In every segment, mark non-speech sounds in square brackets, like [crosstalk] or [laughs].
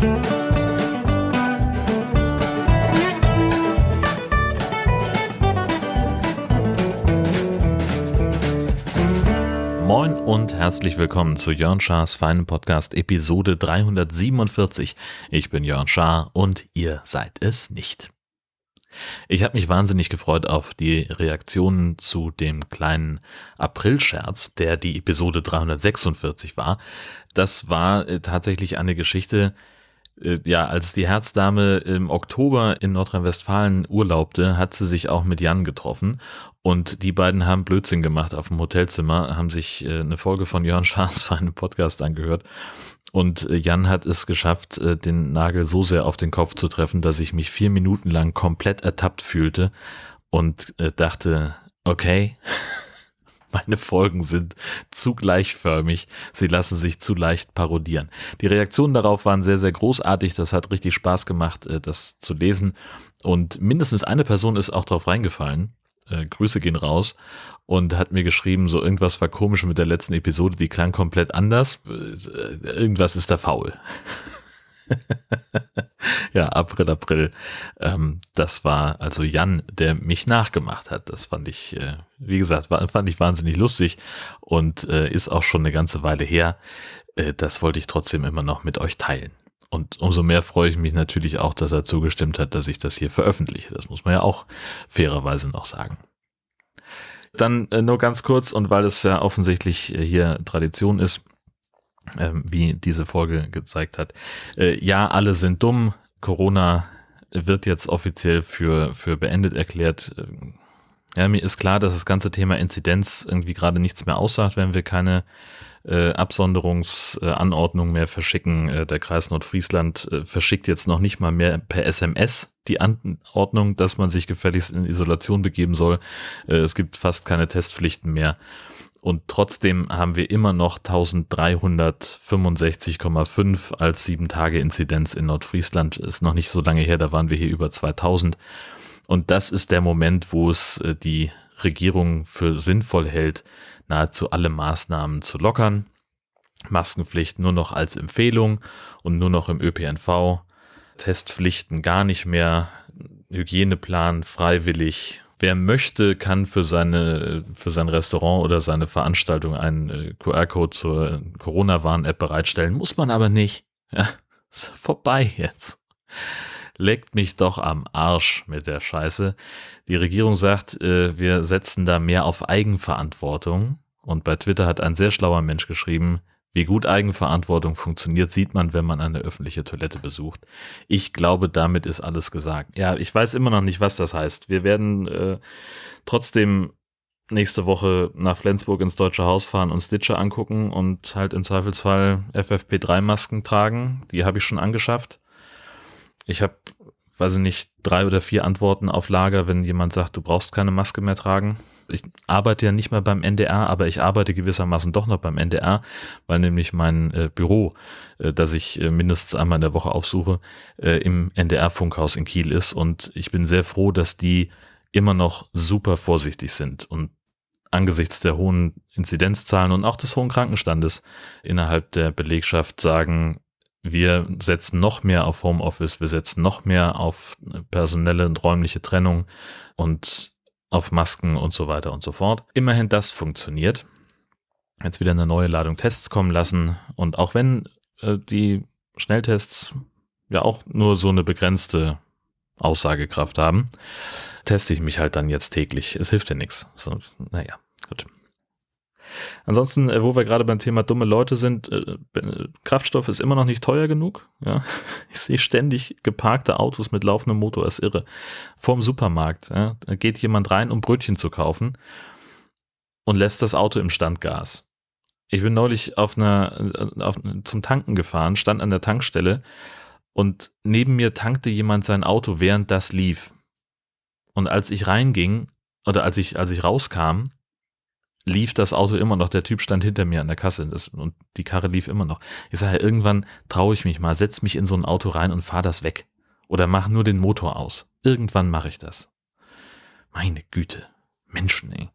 Moin und herzlich willkommen zu Jörn Schars feinen Podcast Episode 347. Ich bin Jörn Schaar und ihr seid es nicht. Ich habe mich wahnsinnig gefreut auf die Reaktionen zu dem kleinen Aprilscherz, der die Episode 346 war. Das war äh, tatsächlich eine Geschichte, ja, als die Herzdame im Oktober in Nordrhein-Westfalen urlaubte, hat sie sich auch mit Jan getroffen. Und die beiden haben Blödsinn gemacht auf dem Hotelzimmer, haben sich äh, eine Folge von Jörn Schaas [laughs] für einen Podcast angehört. Und äh, Jan hat es geschafft, den Nagel so sehr auf den Kopf zu treffen, dass ich mich vier Minuten lang komplett ertappt fühlte und dachte, okay, [laughs] [laughs] meine Folgen sind zu gleichförmig. Sie lassen sich zu leicht parodieren. Die Reaktionen darauf waren sehr, sehr großartig. Das hat richtig Spaß gemacht, äh, das zu lesen. Und mindestens eine Person ist auch drauf reingefallen. Äh, Grüße gehen raus und hat mir geschrieben, so irgendwas war komisch mit der letzten Episode, die klang komplett anders. Äh, irgendwas ist da faul. [laughs] [laughs] ja, April, April. Ähm, das war also Jan, der mich nachgemacht hat. Das fand ich, äh, wie gesagt, war, fand ich wahnsinnig lustig und äh, ist auch schon eine ganze Weile her. Äh, das wollte ich trotzdem immer noch mit euch teilen. Und umso mehr freue ich mich natürlich auch, dass er zugestimmt hat, dass ich das hier veröffentliche. Das muss man ja auch fairerweise noch sagen. Dann äh, nur ganz kurz und weil es ja offensichtlich äh, hier Tradition ist, ähm, wie diese Folge gezeigt hat. Äh, ja, alle sind dumm. Corona wird jetzt offiziell für, für beendet erklärt. Ähm, ja, mir ist klar, dass das ganze Thema Inzidenz irgendwie gerade nichts mehr aussagt, wenn wir keine äh, Absonderungsanordnung mehr verschicken. Äh, der Kreis Nordfriesland äh, verschickt jetzt noch nicht mal mehr per SMS die Anordnung, dass man sich gefälligst in Isolation begeben soll. Äh, es gibt fast keine Testpflichten mehr. Und trotzdem haben wir immer noch 1365,5 als 7-Tage-Inzidenz in Nordfriesland. Ist noch nicht so lange her, da waren wir hier über 2000. Und das ist der Moment, wo es äh, die Regierung für sinnvoll hält, nahezu alle Maßnahmen zu lockern. Maskenpflicht nur noch als Empfehlung und nur noch im ÖPNV. Testpflichten gar nicht mehr. Hygieneplan freiwillig Wer möchte, kann für seine, für sein Restaurant oder seine Veranstaltung einen äh, QR-Code zur Corona-Warn-App bereitstellen. Muss man aber nicht. Ja, [laughs] ist vorbei jetzt. Leckt mich doch am Arsch mit der Scheiße. Die Regierung sagt, äh, wir setzen da mehr auf Eigenverantwortung. Und bei Twitter hat ein sehr schlauer Mensch geschrieben, wie gut Eigenverantwortung funktioniert, sieht man, wenn man eine öffentliche Toilette besucht. Ich glaube, damit ist alles gesagt. Ja, ich weiß immer noch nicht, was das heißt. Wir werden äh, trotzdem nächste Woche nach Flensburg ins Deutsche Haus fahren und Stitcher angucken und halt im Zweifelsfall FFP3-Masken tragen. Die habe ich schon angeschafft. Ich habe, weiß ich nicht, drei oder vier Antworten auf Lager, wenn jemand sagt, du brauchst keine Maske mehr tragen ich arbeite ja nicht mehr beim NDR, aber ich arbeite gewissermaßen doch noch beim NDR, weil nämlich mein äh, Büro, äh, das ich äh, mindestens einmal in der Woche aufsuche, äh, im NDR-Funkhaus in Kiel ist. Und ich bin sehr froh, dass die immer noch super vorsichtig sind und angesichts der hohen Inzidenzzahlen und auch des hohen Krankenstandes innerhalb der Belegschaft sagen, wir setzen noch mehr auf Homeoffice, wir setzen noch mehr auf personelle und räumliche Trennung und auf Masken und so weiter und so fort. Immerhin das funktioniert. Jetzt wieder eine neue Ladung Tests kommen lassen und auch wenn äh, die Schnelltests ja auch nur so eine begrenzte Aussagekraft haben, teste ich mich halt dann jetzt täglich. Es hilft ja nichts. So, naja, gut. Ansonsten, äh, wo wir gerade beim Thema dumme Leute sind, äh, Kraftstoff ist immer noch nicht teuer genug. Ja? [laughs] Ich sehe ständig geparkte Autos mit laufendem Motor, ist irre. Vorm Supermarkt. Ja? Da geht jemand rein, um Brötchen zu kaufen und lässt das Auto im Standgas. Ich bin neulich auf einer, auf, zum Tanken gefahren, stand an der Tankstelle und neben mir tankte jemand sein Auto, während das lief. Und als ich reinging, oder als ich, als ich rauskam, lief das Auto immer noch. Der Typ stand hinter mir an der Kasse das, und die Karre lief immer noch. Ich sage, irgendwann traue ich mich mal, setz mich in so ein Auto rein und fahr das weg. Oder mach nur den Motor aus. Irgendwann mache ich das. Meine Güte. Menschen, ey.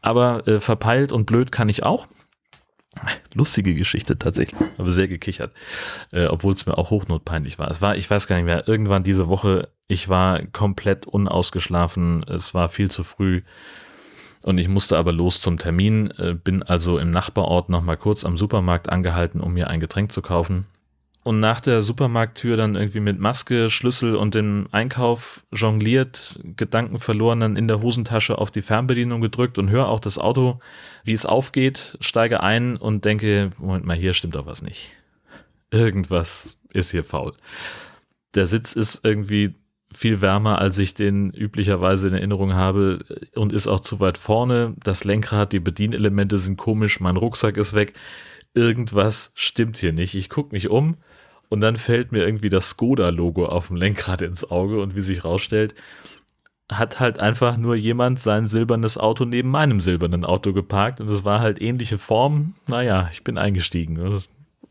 Aber äh, verpeilt und blöd kann ich auch. Lustige Geschichte tatsächlich, aber sehr gekichert, äh, obwohl es mir auch hochnotpeinlich war. Es war, ich weiß gar nicht mehr, irgendwann diese Woche, ich war komplett unausgeschlafen, es war viel zu früh und ich musste aber los zum Termin, äh, bin also im Nachbarort nochmal kurz am Supermarkt angehalten, um mir ein Getränk zu kaufen und nach der Supermarkttür dann irgendwie mit Maske, Schlüssel und dem Einkauf jongliert, Gedanken verloren, dann in der Hosentasche auf die Fernbedienung gedrückt und höre auch das Auto, wie es aufgeht, steige ein und denke, Moment mal, hier stimmt doch was nicht. Irgendwas ist hier faul. Der Sitz ist irgendwie viel wärmer, als ich den üblicherweise in Erinnerung habe und ist auch zu weit vorne. Das Lenkrad, die Bedienelemente sind komisch, mein Rucksack ist weg. Irgendwas stimmt hier nicht. Ich gucke mich um und dann fällt mir irgendwie das Skoda-Logo auf dem Lenkrad ins Auge und wie sich rausstellt, hat halt einfach nur jemand sein silbernes Auto neben meinem silbernen Auto geparkt und es war halt ähnliche Form. Naja, ich bin eingestiegen.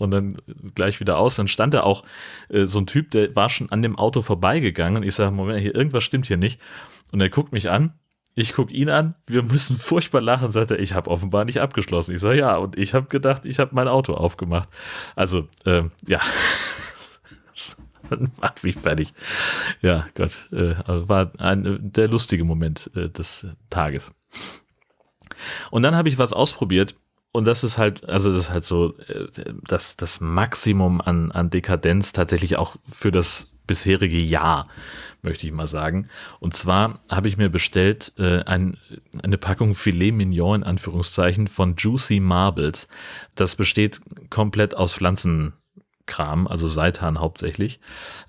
Und dann gleich wieder aus. Dann stand da auch äh, so ein Typ, der war schon an dem Auto vorbeigegangen. Ich sage, Moment, hier irgendwas stimmt hier nicht. Und er guckt mich an ich gucke ihn an, wir müssen [laughs] furchtbar lachen, sagt er, ich habe offenbar nicht abgeschlossen. Ich sage, ja, und ich habe gedacht, ich habe mein Auto aufgemacht. Also, ähm, ja, [laughs] macht mich fertig. Ja, Gott, äh, war ein, der lustige Moment äh, des Tages. Und dann habe ich was ausprobiert und das ist halt, also das ist halt so äh, das, das Maximum an, an Dekadenz tatsächlich auch für das bisherige Jahr, möchte ich mal sagen. Und zwar habe ich mir bestellt äh, ein, eine Packung Filet Mignon in Anführungszeichen von Juicy Marbles. Das besteht komplett aus Pflanzenkram, also Seitan hauptsächlich.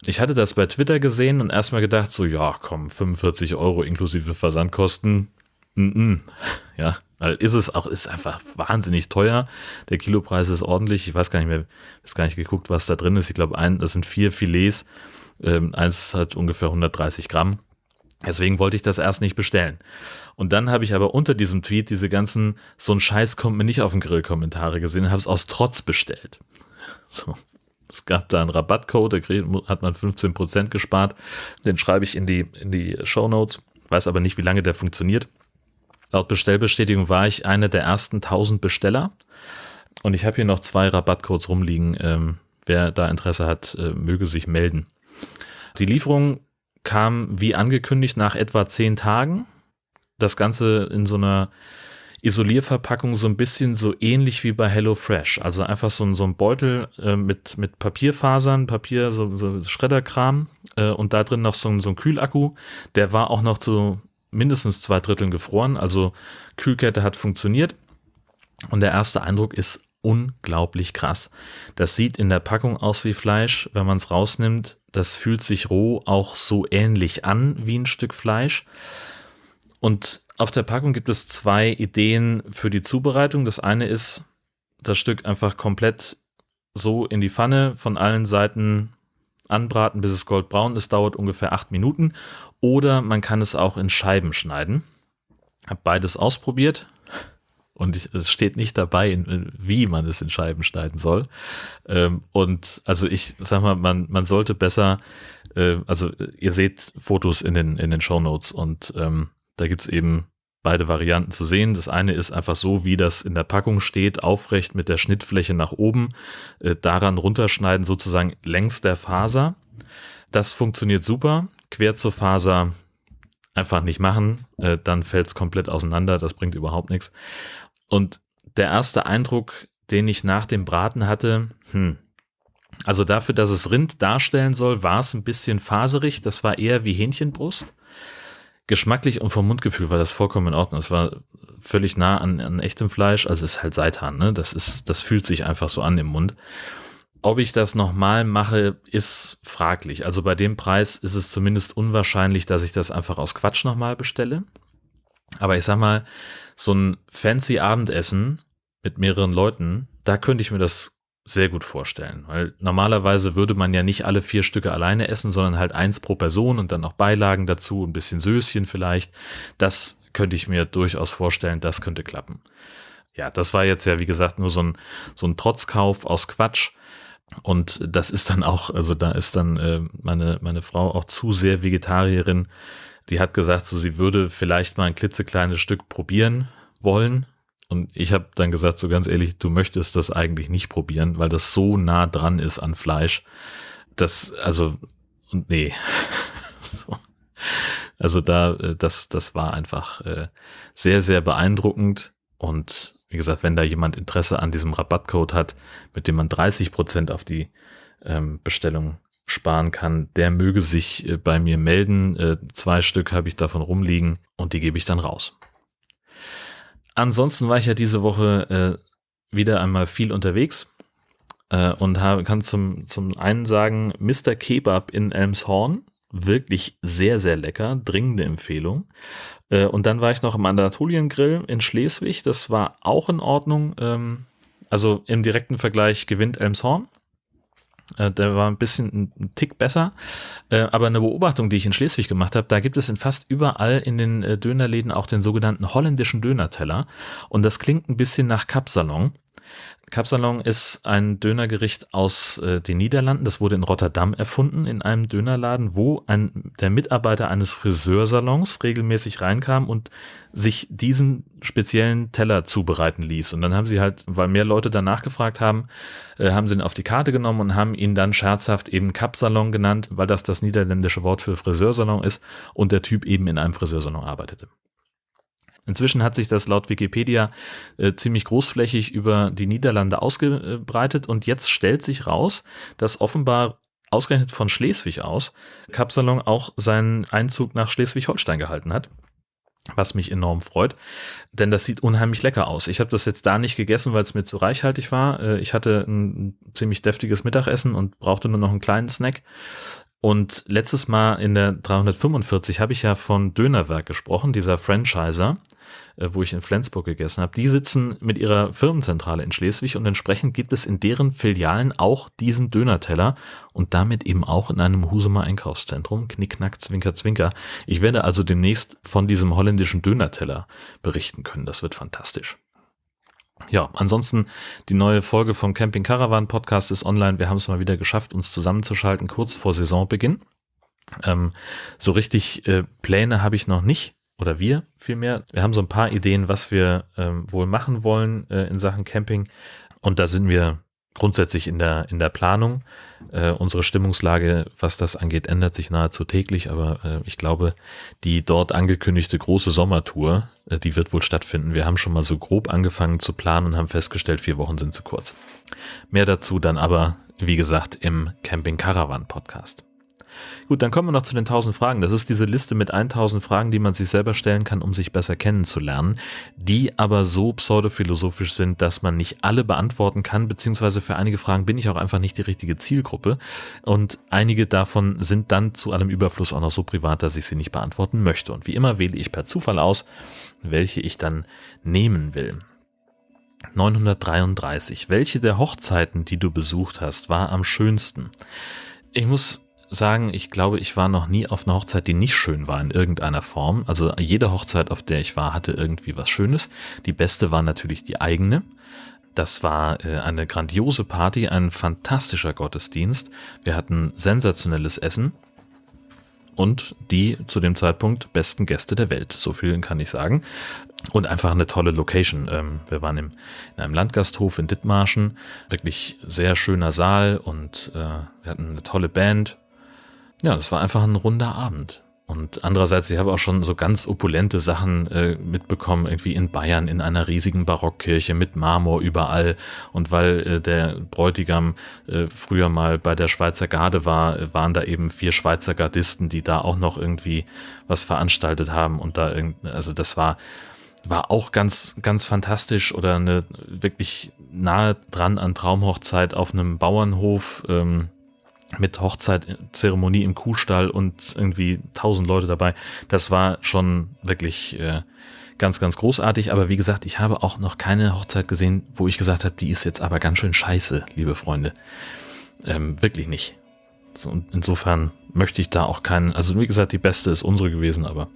Ich hatte das bei Twitter gesehen und erstmal gedacht, so, ja, komm, 45 Euro inklusive Versandkosten. Mm -mm. [laughs] Ja, weil ist es auch, ist einfach wahnsinnig teuer. Der Kilopreis ist ordentlich. Ich weiß gar nicht mehr, ist gar nicht geguckt, was da drin ist. Ich glaube, das sind vier Filets ähm, eins hat ungefähr 130 Gramm. Deswegen wollte ich das erst nicht bestellen. Und dann habe ich aber unter diesem Tweet diese ganzen, so ein Scheiß kommt mir nicht auf den Grill-Kommentare gesehen und habe es aus Trotz bestellt. [laughs] So. Es gab da einen Rabattcode, da hat man 15% gespart. Den schreibe ich in die, in die Show Notes. Weiß aber nicht, wie lange der funktioniert. Laut Bestellbestätigung war ich einer der ersten 1000 Besteller. Und ich habe hier noch zwei Rabattcodes rumliegen. Ähm, wer da Interesse hat, äh, möge sich melden. Die Lieferung kam wie angekündigt nach etwa zehn Tagen. Das Ganze in so einer Isolierverpackung so ein bisschen so ähnlich wie bei HelloFresh. Also einfach so, ein, so ein Beutel äh, mit, mit Papierfasern, Papier, so, so Schredderkram äh, und da drin noch so, so ein Kühlakku. Der war auch noch zu mindestens zwei Dritteln gefroren. Also Kühlkette hat funktioniert. Und der erste Eindruck ist unglaublich krass. Das sieht in der Packung aus wie Fleisch. Wenn man es rausnimmt, das fühlt sich roh auch so ähnlich an wie ein Stück Fleisch. Und auf der Packung gibt es zwei Ideen für die Zubereitung. Das eine ist, das Stück einfach komplett so in die Pfanne von allen Seiten anbraten, bis es goldbraun ist, dauert ungefähr acht Minuten. Oder man kann es auch in Scheiben schneiden. Hab beides ausprobiert, und ich, es steht nicht dabei, wie man es in Scheiben schneiden soll. Ähm, und also ich sag mal, man, man sollte besser, äh, also ihr seht Fotos in den, in den Show und ähm, da gibt's eben beide Varianten zu sehen. Das eine ist einfach so, wie das in der Packung steht, aufrecht mit der Schnittfläche nach oben, äh, daran runterschneiden, sozusagen längs der Faser. Das funktioniert super. Quer zur Faser einfach nicht machen, äh, dann fällt es komplett auseinander, das bringt überhaupt nichts. Und der erste Eindruck, den ich nach dem Braten hatte, hm, also dafür, dass es Rind darstellen soll, war es ein bisschen faserig, das war eher wie Hähnchenbrust. Geschmacklich und vom Mundgefühl war das vollkommen in Ordnung. Es war völlig nah an, an echtem Fleisch, also es ist halt Seitan, ne? Das ist, das fühlt sich einfach so an im Mund. Ob ich das nochmal mache, ist fraglich. Also bei dem Preis ist es zumindest unwahrscheinlich, dass ich das einfach aus Quatsch nochmal bestelle. Aber ich sag mal, so ein fancy Abendessen mit mehreren Leuten, da könnte ich mir das sehr gut vorstellen, weil normalerweise würde man ja nicht alle vier Stücke alleine essen, sondern halt eins pro Person und dann noch Beilagen dazu, ein bisschen Söschen vielleicht. Das könnte ich mir durchaus vorstellen, das könnte klappen. Ja, das war jetzt ja, wie gesagt, nur so ein, so ein Trotzkauf aus Quatsch. Und das ist dann auch, also da ist dann äh, meine, meine Frau auch zu sehr Vegetarierin. Die hat gesagt, so sie würde vielleicht mal ein klitzekleines Stück probieren wollen. Und ich habe dann gesagt, so ganz ehrlich, du möchtest das eigentlich nicht probieren, weil das so nah dran ist an Fleisch. Das, also, nee. [laughs] Also da, äh, das, das war einfach äh, sehr, sehr beeindruckend. Und wie gesagt, wenn da jemand Interesse an diesem Rabattcode hat, mit dem man 30 Prozent auf die ähm, Bestellung sparen kann, der möge sich äh, bei mir melden. Zwei Stück habe ich davon rumliegen und die gebe ich dann raus. Ansonsten war ich ja diese Woche äh, wieder einmal viel unterwegs äh, und habe, kann zum, zum einen sagen, Mr. Kebab in Elmshorn, wirklich sehr, sehr lecker, dringende Empfehlung. Äh, und dann war ich noch im Anatolien-Grill in Schleswig, das war auch in Ordnung. Ähm, also im direkten Vergleich gewinnt Elmshorn. Äh, der war ein bisschen ein Tick besser. Äh, aber eine Beobachtung, die ich in Schleswig gemacht habe, da gibt es in fast überall in den äh, Dönerläden auch den sogenannten holländischen Dönerteller. Und das klingt ein bisschen nach Kapsalon. Kapsalon ist ein Dönergericht aus äh, den Niederlanden. Das wurde in Rotterdam erfunden, in einem Dönerladen, wo ein, der Mitarbeiter eines Friseursalons regelmäßig reinkam und sich diesen speziellen Teller zubereiten ließ. Und dann haben sie halt, weil mehr Leute danach gefragt haben, äh, haben sie ihn auf die Karte genommen und haben ihn dann scherzhaft eben Kapsalon genannt, weil das das niederländische Wort für Friseursalon ist und der Typ eben in einem Friseursalon arbeitete. Inzwischen hat sich das laut Wikipedia äh, ziemlich großflächig über die Niederlande ausgebreitet und jetzt stellt sich raus, dass offenbar ausgerechnet von Schleswig aus Kapsalon auch seinen Einzug nach Schleswig-Holstein gehalten hat. Was mich enorm freut, denn das sieht unheimlich lecker aus. Ich habe das jetzt da nicht gegessen, weil es mir zu reichhaltig war. Äh, ich hatte ein ziemlich deftiges Mittagessen und brauchte nur noch einen kleinen Snack. Und letztes Mal in der 345 habe ich ja von Dönerwerk gesprochen, dieser Franchiser, äh, wo ich in Flensburg gegessen habe. Die sitzen mit ihrer Firmenzentrale in Schleswig und entsprechend gibt es in deren Filialen auch diesen Dönerteller und damit eben auch in einem Husumer Einkaufszentrum. Knickknack, Zwinker, Zwinker. Ich werde also demnächst von diesem holländischen Dönerteller berichten können. Das wird fantastisch. Ja, ansonsten die neue Folge vom Camping Caravan Podcast ist online. Wir haben es mal wieder geschafft, uns zusammenzuschalten, kurz vor Saisonbeginn. Ähm, so richtig äh, Pläne habe ich noch nicht oder wir vielmehr. Wir haben so ein paar Ideen, was wir ähm, wohl machen wollen äh, in Sachen Camping. Und da sind wir grundsätzlich in der, in der Planung. Äh, unsere Stimmungslage, was das angeht, ändert sich nahezu täglich, aber äh, ich glaube, die dort angekündigte große Sommertour, äh, die wird wohl stattfinden. Wir haben schon mal so grob angefangen zu planen und haben festgestellt, vier Wochen sind zu kurz. Mehr dazu dann aber, wie gesagt, im Camping Caravan Podcast. Gut, dann kommen wir noch zu den 1000 Fragen. Das ist diese Liste mit 1000 Fragen, die man sich selber stellen kann, um sich besser kennenzulernen, die aber so pseudophilosophisch sind, dass man nicht alle beantworten kann, beziehungsweise für einige Fragen bin ich auch einfach nicht die richtige Zielgruppe und einige davon sind dann zu allem Überfluss auch noch so privat, dass ich sie nicht beantworten möchte. Und wie immer wähle ich per Zufall aus, welche ich dann nehmen will. 933. Welche der Hochzeiten, die du besucht hast, war am schönsten? Ich muss sagen, ich glaube, ich war noch nie auf einer Hochzeit, die nicht schön war in irgendeiner Form. Also jede Hochzeit, auf der ich war, hatte irgendwie was Schönes. Die beste war natürlich die eigene. Das war äh, eine grandiose Party, ein fantastischer Gottesdienst. Wir hatten sensationelles Essen und die zu dem Zeitpunkt besten Gäste der Welt. So viel kann ich sagen. Und einfach eine tolle Location. Ähm, wir waren im, in einem Landgasthof in Dithmarschen. Wirklich sehr schöner Saal und äh, wir hatten eine tolle Band. Ja, das war einfach ein runder Abend. Und andererseits, ich habe auch schon so ganz opulente Sachen äh, mitbekommen, irgendwie in Bayern in einer riesigen Barockkirche mit Marmor überall. Und weil äh, der Bräutigam äh, früher mal bei der Schweizer Garde war, waren da eben vier Schweizer Gardisten, die da auch noch irgendwie was veranstaltet haben. Und da also das war, war auch ganz, ganz fantastisch oder eine wirklich nahe dran an Traumhochzeit auf einem Bauernhof. Ähm, mit Hochzeitzeremonie im Kuhstall und irgendwie tausend Leute dabei. Das war schon wirklich äh, ganz, ganz großartig. Aber wie gesagt, ich habe auch noch keine Hochzeit gesehen, wo ich gesagt habe, die ist jetzt aber ganz schön scheiße, liebe Freunde. Ähm, wirklich nicht. So, und insofern möchte ich da auch keinen, also wie gesagt, die beste ist unsere gewesen, aber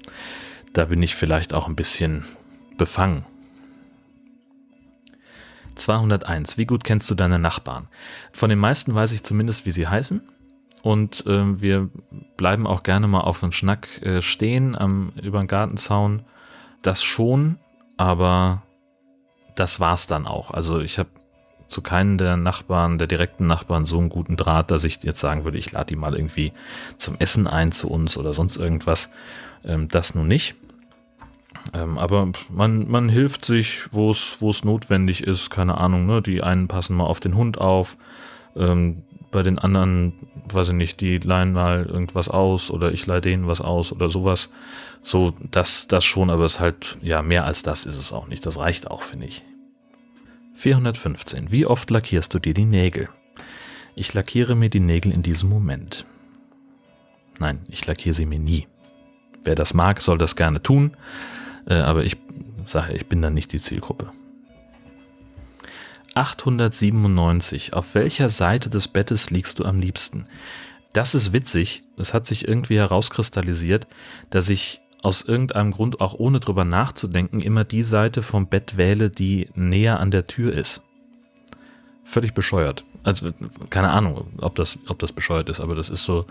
da bin ich vielleicht auch ein bisschen befangen. 201. Wie gut kennst du deine Nachbarn? Von den meisten weiß ich zumindest, wie sie heißen. Und äh, wir bleiben auch gerne mal auf einen Schnack äh, stehen am, über den Gartenzaun. Das schon, aber das war's dann auch. Also ich habe zu keinen der Nachbarn, der direkten Nachbarn so einen guten Draht, dass ich jetzt sagen würde, ich lade die mal irgendwie zum Essen ein zu uns oder sonst irgendwas. Ähm, das nun nicht. Ähm, aber man, man hilft sich, wo es notwendig ist, keine Ahnung, ne? Die einen passen mal auf den Hund auf, ähm, bei den anderen, weiß ich nicht, die leihen mal irgendwas aus oder ich leihe denen was aus oder sowas. So, das, das schon, aber es ist halt, ja, mehr als das ist es auch nicht. Das reicht auch, finde ich. 415. Wie oft lackierst du dir die Nägel? Ich lackiere mir die Nägel in diesem Moment. Nein, ich lackiere sie mir nie. Wer das mag, soll das gerne tun, aber ich sage, ich bin dann nicht die Zielgruppe. 897. Auf welcher Seite des Bettes liegst du am liebsten? Das ist witzig. Es hat sich irgendwie herauskristallisiert, dass ich aus irgendeinem Grund, auch ohne drüber nachzudenken, immer die Seite vom Bett wähle, die näher an der Tür ist. Völlig bescheuert. Also keine Ahnung, ob das, ob das bescheuert ist, aber das ist so.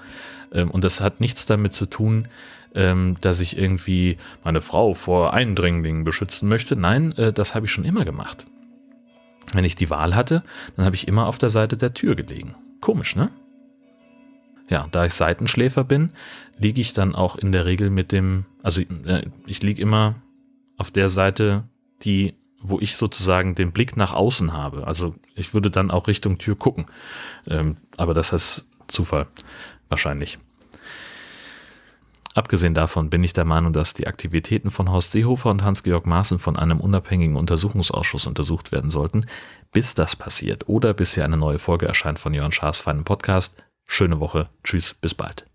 Ähm, und das hat nichts damit zu tun, ähm, dass ich irgendwie meine Frau vor Eindringlingen beschützen möchte. Nein, äh, das habe ich schon immer gemacht. Wenn ich die Wahl hatte, dann habe ich immer auf der Seite der Tür gelegen. Komisch, ne? Ja, da ich Seitenschläfer bin, liege ich dann auch in der Regel mit dem, also äh, ich liege immer auf der Seite, die, wo ich sozusagen den Blick nach außen habe. Also ich würde dann auch Richtung Tür gucken. Ähm, aber das ist Zufall, wahrscheinlich. Abgesehen davon bin ich der Meinung, dass die Aktivitäten von Horst Seehofer und Hans-Georg Maaßen von einem unabhängigen Untersuchungsausschuss untersucht werden sollten. Bis das passiert oder bis hier eine neue Folge erscheint von Jörn Schaas feinem Podcast, Schöne Woche. Tschüss, bis bald.